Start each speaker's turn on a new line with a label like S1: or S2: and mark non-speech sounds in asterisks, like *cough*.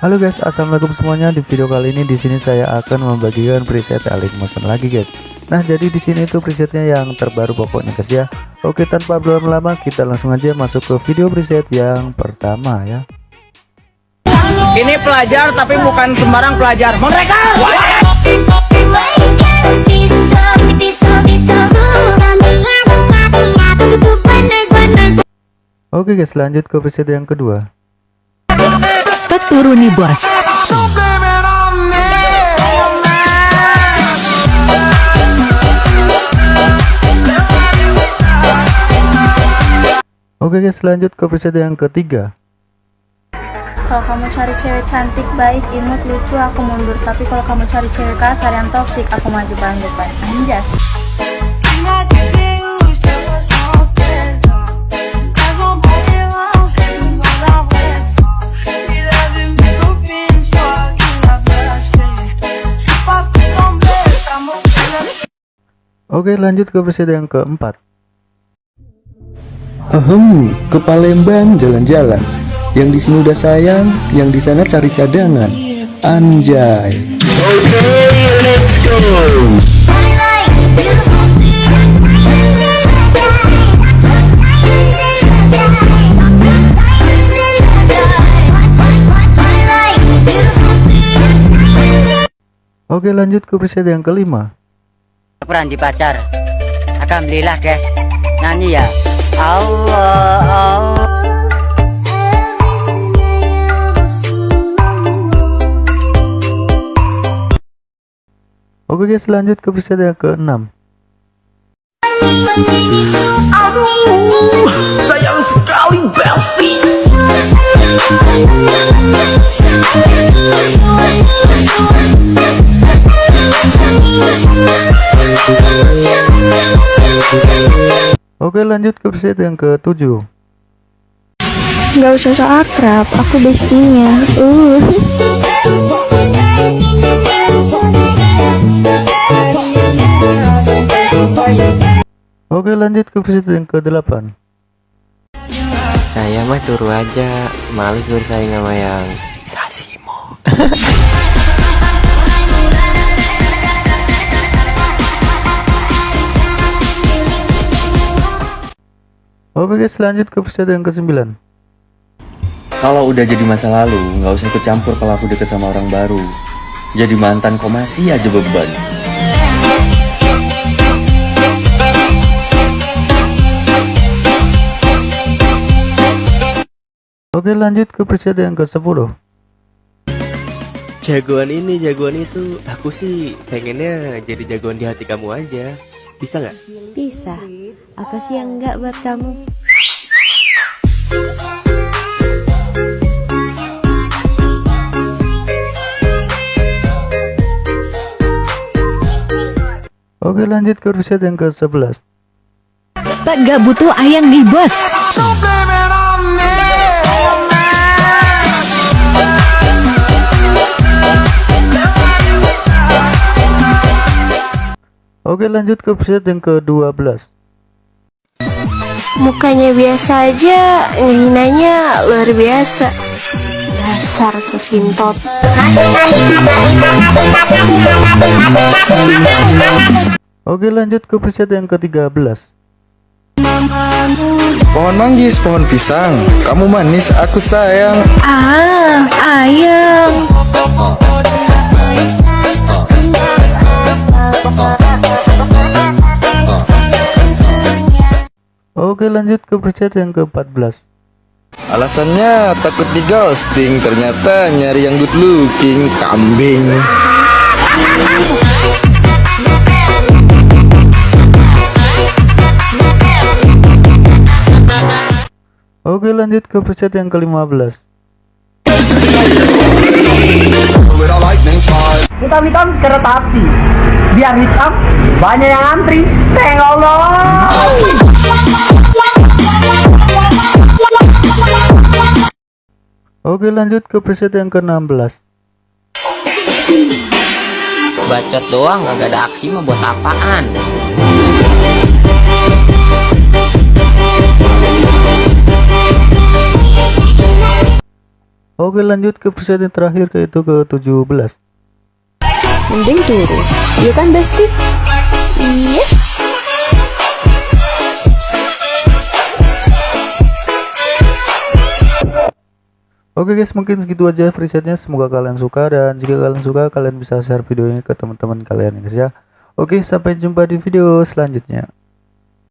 S1: Halo guys, assalamualaikum semuanya. Di video kali ini di sini saya akan membagikan preset Alik Motion lagi guys. Nah, jadi di sini itu presetnya yang terbaru pokoknya guys ya. Oke, tanpa berlama-lama kita langsung aja masuk ke video preset yang pertama ya.
S2: Ini pelajar tapi bukan sembarang pelajar. Mereka.
S1: Oke guys, lanjut ke preset yang kedua.
S3: Spek turuni bos.
S1: Oke guys, lanjut ke preset yang ketiga.
S4: Kalau kamu cari cewek cantik, baik, imut, lucu, aku mundur. Tapi kalau kamu cari cewek kasar yang toksik, aku maju paling depan. Anjas.
S1: Oke, lanjut ke preset yang keempat.
S5: Ahem, ke Palembang jalan-jalan. Yang di sini udah sayang, yang di sana cari cadangan. Anjay.
S1: Oke, lanjut ke preset yang kelima.
S6: Peran di pacar. Alhamdulillah guys. Nyanyi ya. Allah Allah.
S1: Oke guys, lanjut ke preset yang keenam.
S2: Sayang sekali Besti.
S1: Oke, lanjut ke preset yang ketujuh.
S4: Gak usah so akrab, aku bestinya. Uh.
S1: Oke, lanjut ke preset yang ke-8.
S7: Saya mah turu aja, males bersaing sama yang Sasimo. *laughs*
S1: Oke guys, lanjut ke preset yang ke-9.
S5: Kalau udah jadi masa lalu, nggak usah ikut campur kalau aku deket sama orang baru. Jadi mantan kok masih aja beban.
S1: Oke, lanjut ke preset yang ke-10.
S7: Jagoan ini, jagoan itu, aku sih pengennya jadi jagoan di hati kamu aja. Bisa nggak?
S8: Bisa. Apa sih yang enggak buat kamu?
S1: Oke, lanjut ke preset yang ke-11.
S3: Spek gak butuh ayang nih bos.
S1: Oke, lanjut ke preset yang ke-12.
S4: Mukanya biasa aja, ngehinanya luar biasa. Dasar sesintot.
S1: Oke, lanjut ke preset yang ke-13.
S5: Pohon manggis, pohon pisang. Kamu manis, aku sayang.
S4: Ah,
S1: lanjut ke preset yang ke-14.
S5: Alasannya takut di ghosting, ternyata nyari yang good looking, kambing.
S1: Oke, lanjut ke preset yang ke-15.
S2: Hitam-hitam kereta api. Biar hitam, banyak yang antri. Tengok Allah.
S1: Oke, lanjut ke preset yang ke-16.
S6: Bacot doang gak ada aksi mah buat apaan
S1: Oke lanjut ke preset yang terakhir yaitu ke 17
S9: Mending turun. Iya kan Besti? Iya.
S1: Oke guys mungkin segitu aja presetnya semoga kalian suka dan jika kalian suka kalian bisa share video ini ke teman-teman kalian guys ya Oke sampai jumpa di video selanjutnya